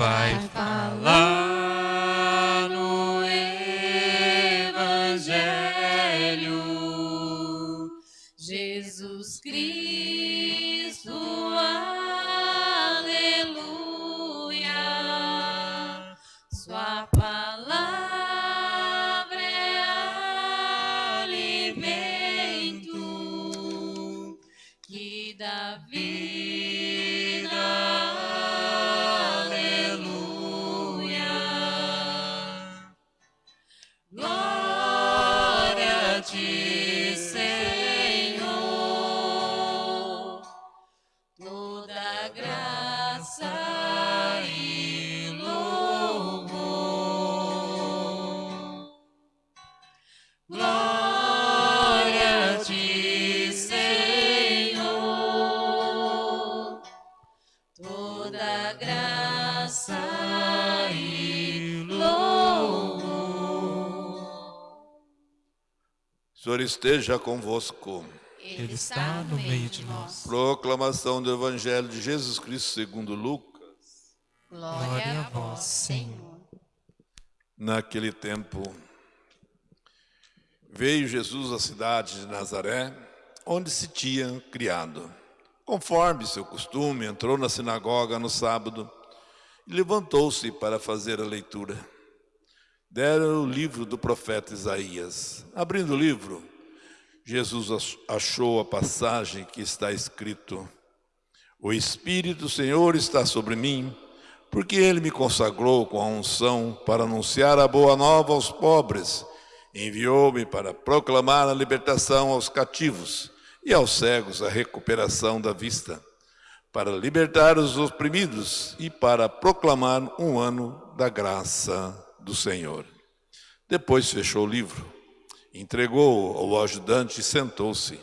vai falar no Evangelho. Jesus Cristo, aleluia. Sua palavra Senhor esteja convosco. Ele está no meio de nós. Proclamação do Evangelho de Jesus Cristo segundo Lucas. Glória a vós, Senhor. Naquele tempo, veio Jesus à cidade de Nazaré, onde se tinha criado. Conforme seu costume, entrou na sinagoga no sábado e levantou-se para fazer a leitura. Deram o livro do profeta Isaías. Abrindo o livro, Jesus ach- achou a passagem que está escrito: O Espírito do Senhor está sobre mim, porque ele me consagrou com a unção para anunciar a boa nova aos pobres. Enviou-me para proclamar a libertação aos cativos e aos cegos a recuperação da vista, para libertar os oprimidos e para proclamar um ano da graça do Senhor. Depois fechou o livro, entregou ao ajudante e sentou-se.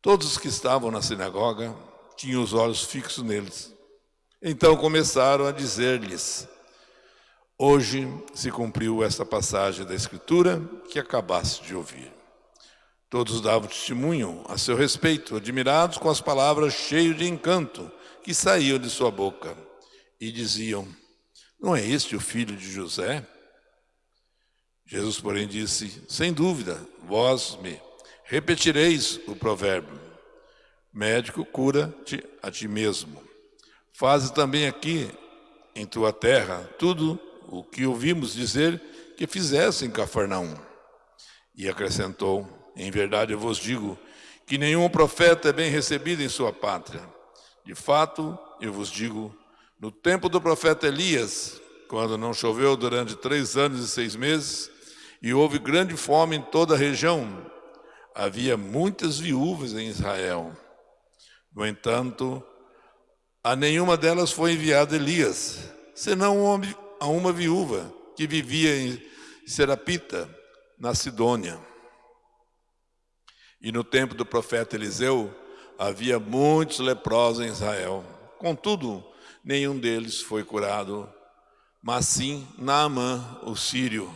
Todos os que estavam na sinagoga tinham os olhos fixos neles. Então começaram a dizer-lhes: Hoje se cumpriu esta passagem da Escritura que acabaste de ouvir. Todos davam testemunho a seu respeito, admirados com as palavras cheias de encanto que saíam de sua boca, e diziam: Não é este o filho de José? Jesus, porém, disse: Sem dúvida, vós me repetireis o provérbio: Médico, cura-te a ti mesmo. Faze também aqui em tua terra tudo o que ouvimos dizer que fizesse em Cafarnaum. E acrescentou: Em verdade eu vos digo que nenhum profeta é bem recebido em sua pátria. De fato, eu vos digo, no tempo do profeta Elias, quando não choveu durante três anos e seis meses, e houve grande fome em toda a região, havia muitas viúvas em Israel. No entanto, a nenhuma delas foi enviado Elias, senão a uma viúva que vivia em Serapita, na Sidônia. E no tempo do profeta Eliseu, havia muitos leprosos em Israel. Contudo, nenhum deles foi curado, mas sim Naamã, o sírio.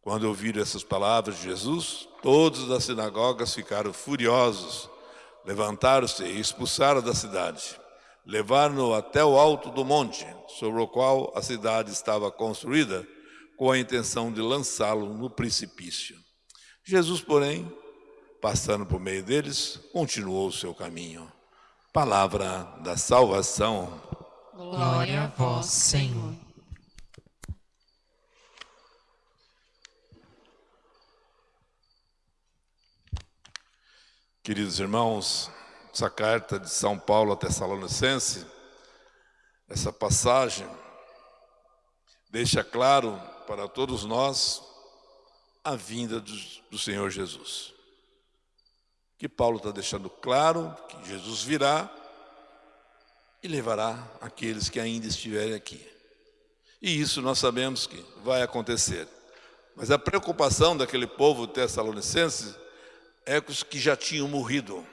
Quando ouviram essas palavras de Jesus, todos das sinagogas ficaram furiosos, levantaram-se e expulsaram da cidade. Levaram-no até o alto do monte, sobre o qual a cidade estava construída, com a intenção de lançá-lo no precipício. Jesus, porém, passando por meio deles, continuou o seu caminho. Palavra da salvação. Glória a vós, Senhor. Queridos irmãos, essa carta de São Paulo a Tessalonicense, essa passagem deixa claro para todos nós a vinda do, do Senhor Jesus. Que Paulo está deixando claro que Jesus virá e levará aqueles que ainda estiverem aqui. E isso nós sabemos que vai acontecer. Mas a preocupação daquele povo tessalonicense é com os que já tinham morrido.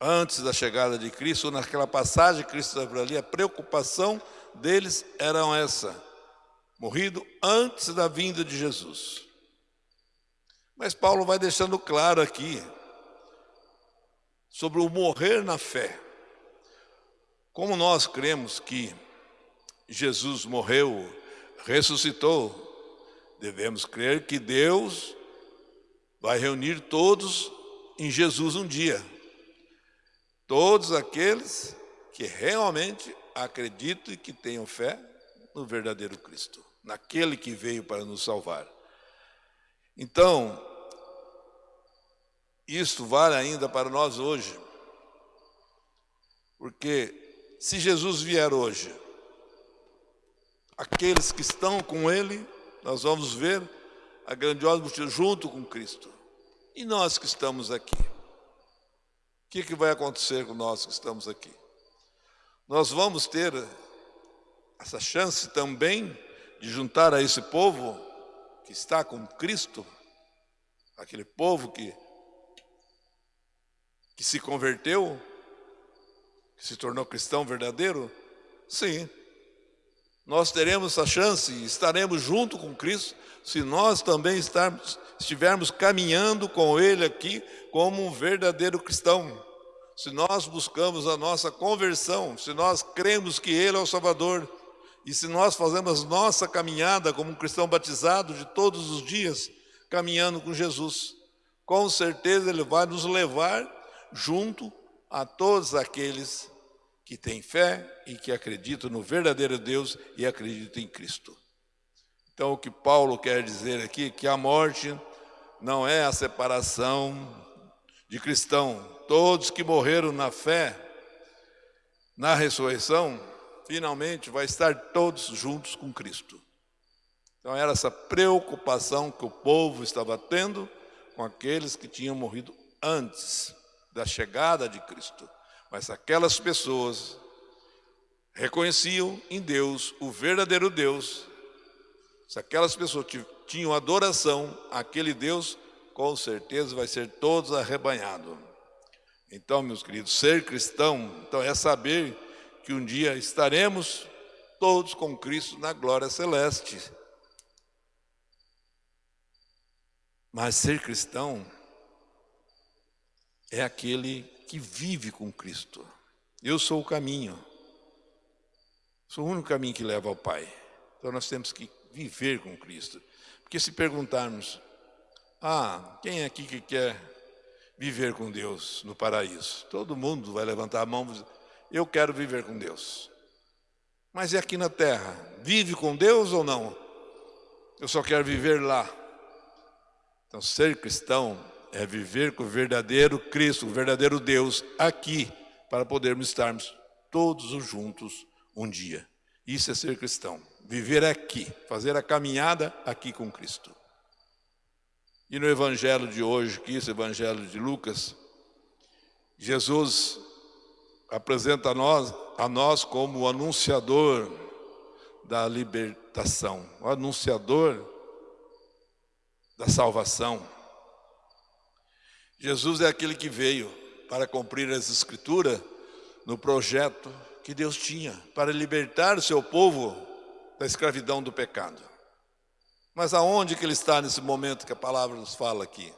Antes da chegada de Cristo, naquela passagem que Cristo estava ali, a preocupação deles era essa: morrido antes da vinda de Jesus. Mas Paulo vai deixando claro aqui sobre o morrer na fé. Como nós cremos que Jesus morreu, ressuscitou, devemos crer que Deus vai reunir todos em Jesus um dia. Todos aqueles que realmente acreditam e que tenham fé no verdadeiro Cristo, naquele que veio para nos salvar. Então, isto vale ainda para nós hoje, porque se Jesus vier hoje, aqueles que estão com Ele, nós vamos ver a grandiosa multidão junto com Cristo. E nós que estamos aqui? O que, que vai acontecer com nós que estamos aqui? Nós vamos ter essa chance também de juntar a esse povo que está com Cristo, aquele povo que, que se converteu, que se tornou cristão verdadeiro? Sim. Nós teremos essa chance estaremos junto com Cristo se nós também estarmos, estivermos caminhando com Ele aqui como um verdadeiro cristão. Se nós buscamos a nossa conversão, se nós cremos que Ele é o Salvador, e se nós fazemos nossa caminhada como um cristão batizado de todos os dias, caminhando com Jesus, com certeza Ele vai nos levar junto a todos aqueles que têm fé e que acreditam no verdadeiro Deus e acreditam em Cristo. Então, o que Paulo quer dizer aqui é que a morte não é a separação de cristão. Todos que morreram na fé, na ressurreição, finalmente vai estar todos juntos com Cristo. Então, era essa preocupação que o povo estava tendo com aqueles que tinham morrido antes da chegada de Cristo. Mas aquelas pessoas reconheciam em Deus o verdadeiro Deus. Se aquelas pessoas tinham adoração àquele Deus, com certeza vai ser todos arrebanhado. Então, meus queridos, ser cristão, então é saber que um dia estaremos todos com Cristo na glória celeste. Mas ser cristão é aquele que vive com Cristo. Eu sou o caminho. Sou o único caminho que leva ao Pai. Então nós temos que viver com Cristo. Porque se perguntarmos, ah, quem é aqui que quer viver com Deus no paraíso? Todo mundo vai levantar a mão e dizer, eu quero viver com Deus. Mas é aqui na terra, vive com Deus ou não? Eu só quero viver lá. Então ser cristão é viver com o verdadeiro Cristo, o verdadeiro Deus aqui, para podermos estarmos todos juntos um dia. Isso é ser cristão, viver aqui, fazer a caminhada aqui com Cristo. E no evangelho de hoje, que esse evangelho de Lucas, Jesus apresenta a nós, a nós como o anunciador da libertação, o anunciador da salvação. Jesus é aquele que veio para cumprir as escrituras no projeto que Deus tinha para libertar o seu povo da escravidão do pecado. Mas aonde que ele está nesse momento que a palavra nos fala aqui?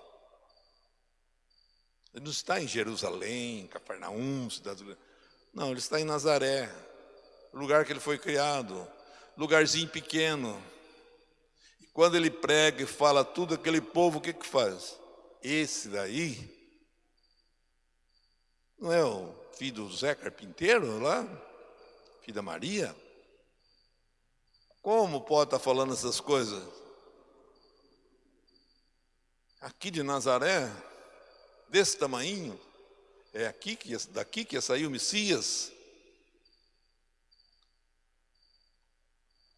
Ele não está em Jerusalém, Cafarnaum, cidade Não, ele está em Nazaré, lugar que ele foi criado, lugarzinho pequeno. E quando ele prega e fala tudo aquele povo, o que que faz? Esse daí não é o filho do Zé Carpinteiro lá? Filho da Maria? Como pode estar falando essas coisas? Aqui de Nazaré, desse tamanho, é aqui que daqui que ia sair o Messias.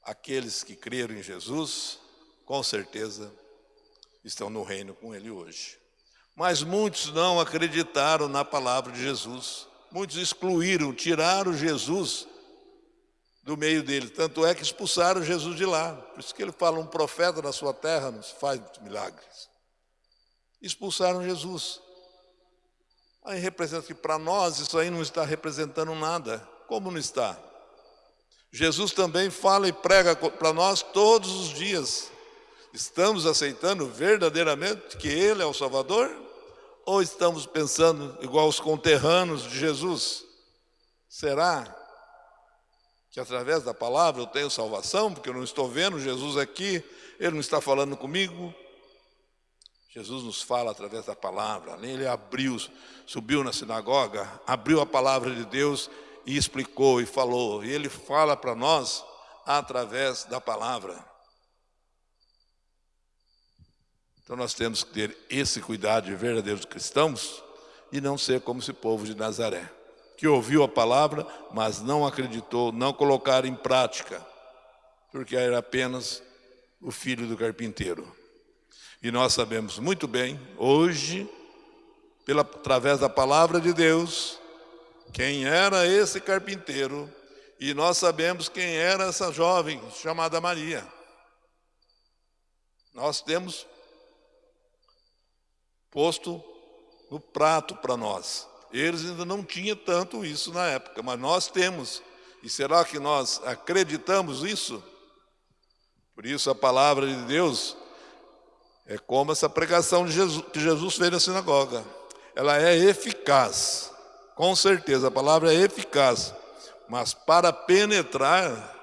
Aqueles que creram em Jesus, com certeza estão no reino com ele hoje. Mas muitos não acreditaram na palavra de Jesus. Muitos excluíram, tiraram Jesus do meio dele. Tanto é que expulsaram Jesus de lá. Por isso que ele fala, um profeta na sua terra nos faz milagres. Expulsaram Jesus. Aí representa que para nós isso aí não está representando nada. Como não está? Jesus também fala e prega para nós todos os dias. Estamos aceitando verdadeiramente que Ele é o Salvador? Ou estamos pensando igual os conterrâneos de Jesus? Será que através da palavra eu tenho salvação, porque eu não estou vendo Jesus aqui, ele não está falando comigo. Jesus nos fala através da palavra. Ele abriu, subiu na sinagoga, abriu a palavra de Deus e explicou e falou. E ele fala para nós através da palavra. Então nós temos que ter esse cuidado de verdadeiros cristãos e não ser como esse povo de Nazaré, que ouviu a palavra, mas não acreditou, não colocaram em prática, porque era apenas o filho do carpinteiro. E nós sabemos muito bem, hoje, pela, através da palavra de Deus, quem era esse carpinteiro, e nós sabemos quem era essa jovem chamada Maria. Nós temos posto no prato para nós. Eles ainda não tinham tanto isso na época, mas nós temos. E será que nós acreditamos isso? Por isso a palavra de Deus é como essa pregação de Jesus, que Jesus fez na sinagoga. Ela é eficaz, com certeza, a palavra é eficaz. Mas para penetrar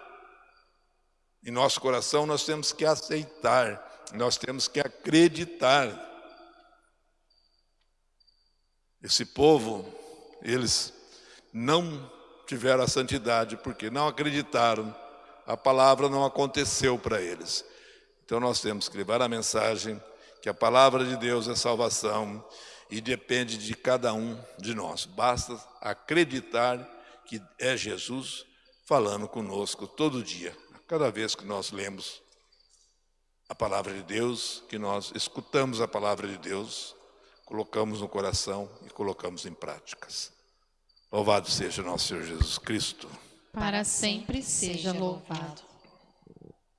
em nosso coração, nós temos que aceitar, nós temos que acreditar. Esse povo, eles não tiveram a santidade porque não acreditaram, a palavra não aconteceu para eles. Então nós temos que levar a mensagem que a palavra de Deus é salvação e depende de cada um de nós. Basta acreditar que é Jesus falando conosco todo dia, cada vez que nós lemos a palavra de Deus, que nós escutamos a palavra de Deus, colocamos no coração e colocamos em práticas. Louvado seja nosso Senhor Jesus Cristo. Para sempre seja louvado.